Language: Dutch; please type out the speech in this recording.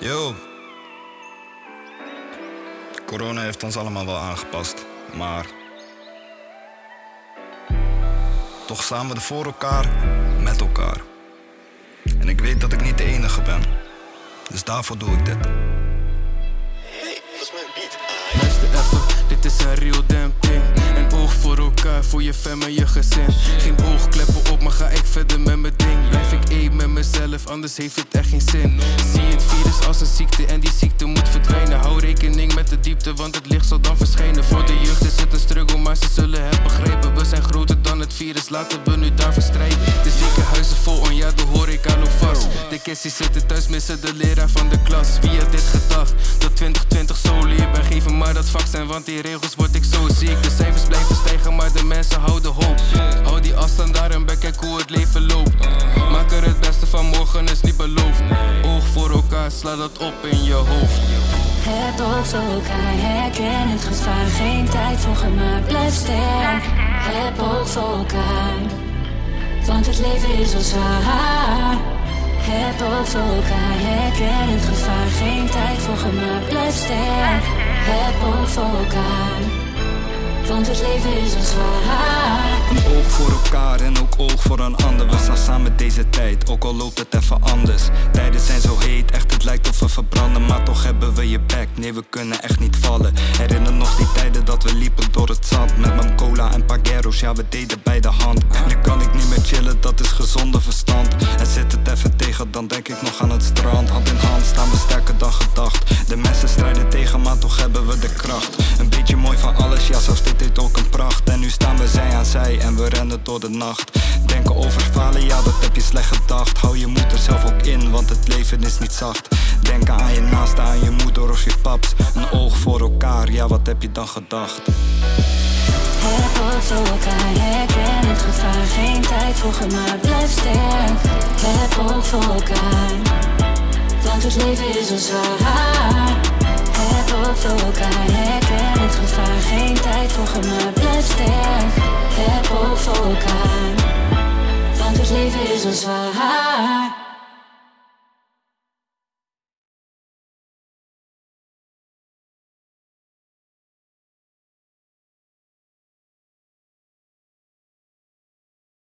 Yo. Corona heeft ons allemaal wel aangepast, maar. Toch staan we er voor elkaar, met elkaar. En ik weet dat ik niet de enige ben. Dus daarvoor doe ik dit. Hey, dat is mijn beat. Luister even, dit is een real damn thing. Een oog voor elkaar, voor je fam en je gezin. Geen oogkleppen op, maar ga ik verder met mijn ding. Blijf ik anders heeft het echt geen zin. Zie het virus als een ziekte en die ziekte moet verdwijnen. Hou rekening met de diepte, want het licht zal dan verschijnen. Voor de jeugd is het een struggle, maar ze zullen het begrijpen. We zijn groter dan het virus, laten we nu daar verstrijden. De ziekenhuizen vol, en ja, de horeca loopt vast. De kissies zitten thuis, missen de leraar van de klas. Wie had dit gedacht? Dat 2020 zo leer ben geven maar dat vaccin, want die regels word ik zo ziek. De cijfers blijven stijgen, maar de mensen beloofd. Oog voor elkaar, sla dat op in je hoofd. Oog voor elkaar, herken het gevaar. Geen tijd voor gemaakt, blijf sterk. Heb oog voor elkaar, want het leven is al zwaar. Heb oog voor elkaar, herken het gevaar. Geen tijd voor gemaakt, blijf sterk. Heb oog voor elkaar, want het leven is al zwaar. Oog voor een ander. We staan samen deze tijd, ook al loopt het even anders. Tijden zijn zo heet, echt het lijkt of we verbranden. Maar toch hebben we je back, nee we kunnen echt niet vallen. Herinner nog die tijden dat we liepen door het zand. Met mijn cola en pagueros, ja we deden bij de hand. Nu kan ik niet meer chillen, dat is gezonde verstand. En zit het even tegen, dan denk ik nog aan het strand. Hand in hand staan we sterker dan gedacht. De mensen strijden tegen, maar toch hebben we de kracht. Een beetje mooi van alles, ja zelfs dit heeft ook een pracht. En nu staan we zij aan zij en we rennen door de nacht. Denken over falen, ja dat heb je slecht gedacht. Hou je moed er zelf ook in, want het leven is niet zacht. Denken aan je naaste, aan je moeder of je paps. Een oog voor elkaar, ja wat heb je dan gedacht? Heb voor elkaar, het gevaar. Geen tijd voor gemaakt, blijf sterk. Heb oog voor elkaar, want het leven is al zwaar. Heb oog voor elkaar, herken het gevaar. Geen tijd voor gemaakt, blijf sterk. Heb oog voor elkaar, want het leven is al zwaar.